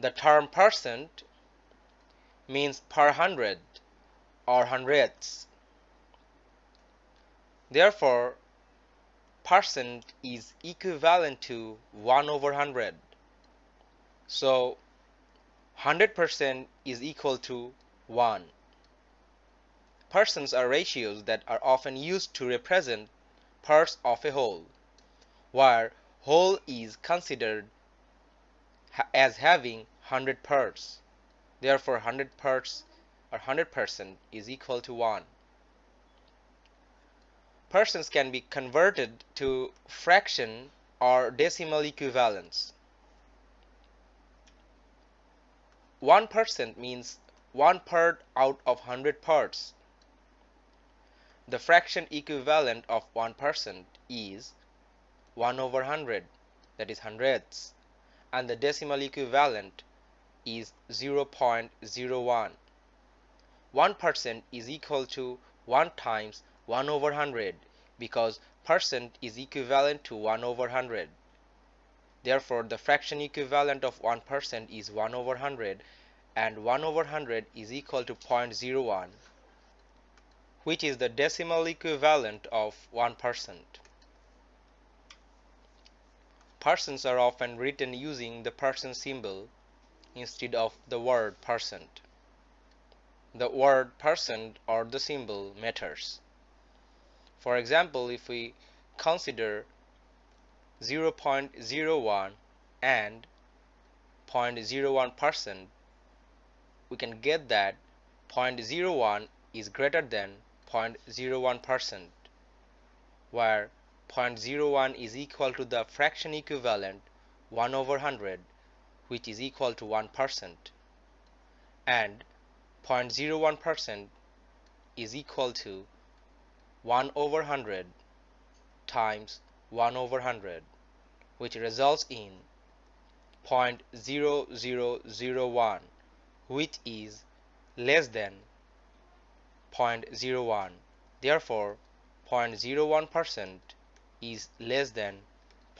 The term percent means per hundred or hundredths. Therefore, percent is equivalent to 1 over 100. So, 100% is equal to 1. Percents are ratios that are often used to represent parts of a whole, where whole is considered as having 100 parts. Therefore, 100 parts or 100% is equal to 1. Persons can be converted to fraction or decimal equivalents. 1% means 1 part out of 100 parts. The fraction equivalent of 1% is 1 over 100 that is hundredths and the decimal equivalent is 0.01. 1% is equal to 1 times 1 over 100 because percent is equivalent to 1 over 100. Therefore, the fraction equivalent of 1% is 1 over 100 and 1 over 100 is equal to 0.01 which is the decimal equivalent of 1%. Percents are often written using the percent symbol instead of the word percent. The word percent or the symbol matters. For example, if we consider 0.01 and 0.01 percent, we can get that 0.01 is greater than 0.01 percent, where 0.01 is equal to the fraction equivalent 1 over 100, which is equal to 1 percent, and 0.01 percent is equal to 1 over 100 times 1 over 100 which results in 0.0001 which is less than 0.01 therefore 0.01 percent is less than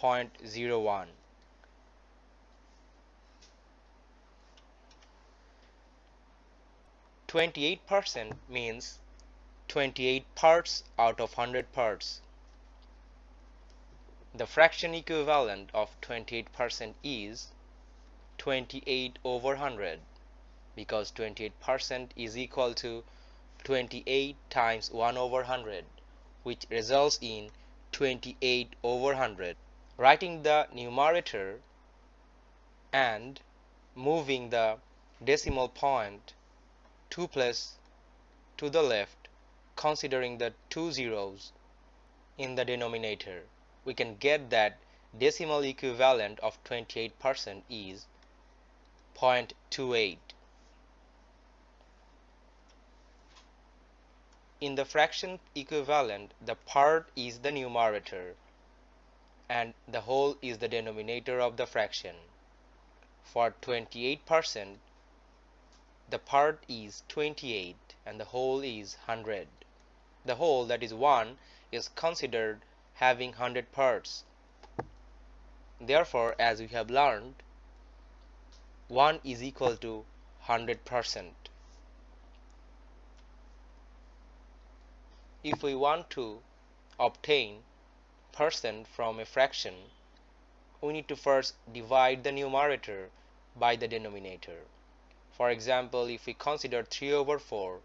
0.01 Twenty-eight percent means 28 parts out of 100 parts. The fraction equivalent of 28% is 28 over 100 because 28% is equal to 28 times 1 over 100 which results in 28 over 100. Writing the numerator and moving the decimal point 2 plus to the left considering the two zeros in the denominator, we can get that decimal equivalent of 28% is 0.28. In the fraction equivalent, the part is the numerator and the whole is the denominator of the fraction. For 28%, the part is 28 and the whole is 100 the whole that is 1 is considered having 100 parts. Therefore, as we have learned, 1 is equal to 100%. If we want to obtain percent from a fraction, we need to first divide the numerator by the denominator. For example, if we consider 3 over 4,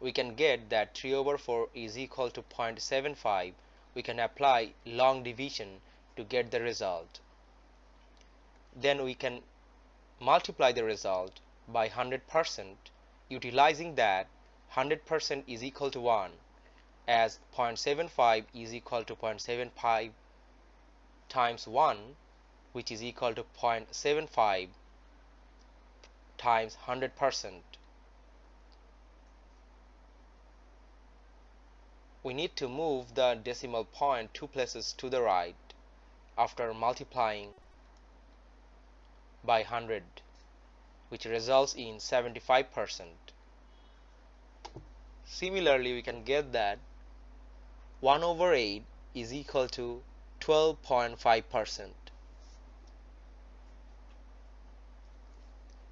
we can get that 3 over 4 is equal to 0.75 we can apply long division to get the result then we can multiply the result by 100% utilizing that 100% is equal to 1 as 0.75 is equal to 0.75 times 1 which is equal to 0.75 times 100% we need to move the decimal point two places to the right after multiplying by 100 which results in 75%. Similarly, we can get that 1 over 8 is equal to 12.5%.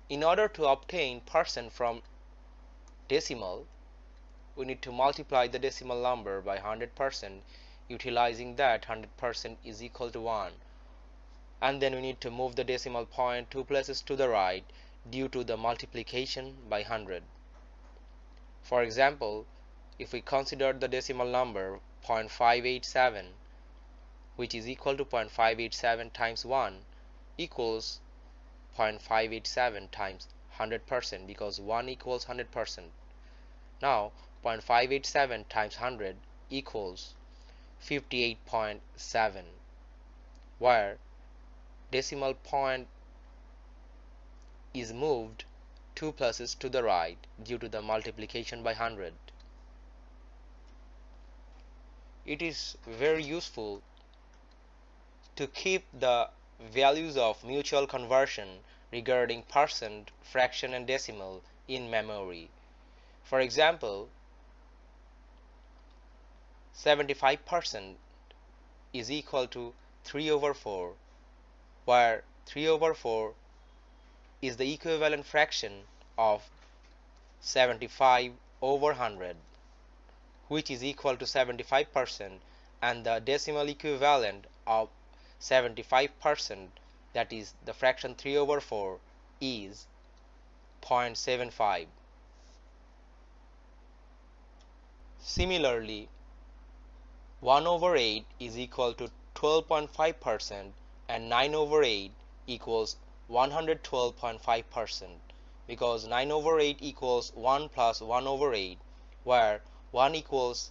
in order to obtain percent from decimal we need to multiply the decimal number by 100% utilizing that 100% is equal to 1 and then we need to move the decimal point two places to the right due to the multiplication by 100 for example if we consider the decimal number 0.587 which is equal to 0.587 times 1 equals 0.587 times 100% because 1 equals 100% now 0.587 times 100 equals 58.7 where decimal point is moved two pluses to the right due to the multiplication by 100 it is very useful to keep the values of mutual conversion regarding percent, fraction and decimal in memory. For example, 75% is equal to 3 over 4 where 3 over 4 is the equivalent fraction of 75 over 100 which is equal to 75% and the decimal equivalent of 75% that is the fraction 3 over 4 is 0.75 similarly 1 over 8 is equal to 12.5 percent and 9 over 8 equals 112.5 percent because 9 over 8 equals 1 plus 1 over 8 where 1 equals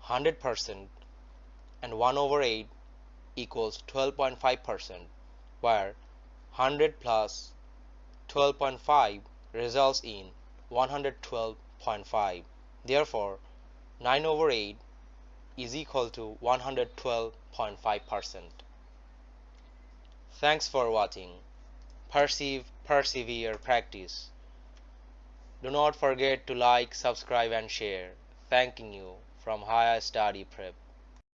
100 percent and 1 over 8 equals 12.5 percent where 100 plus 12.5 results in 112.5 therefore 9 over 8 is equal to 112.5 percent. Thanks for watching perceive persevere practice. Do not forget to like subscribe and share. Thanking you from higher study prep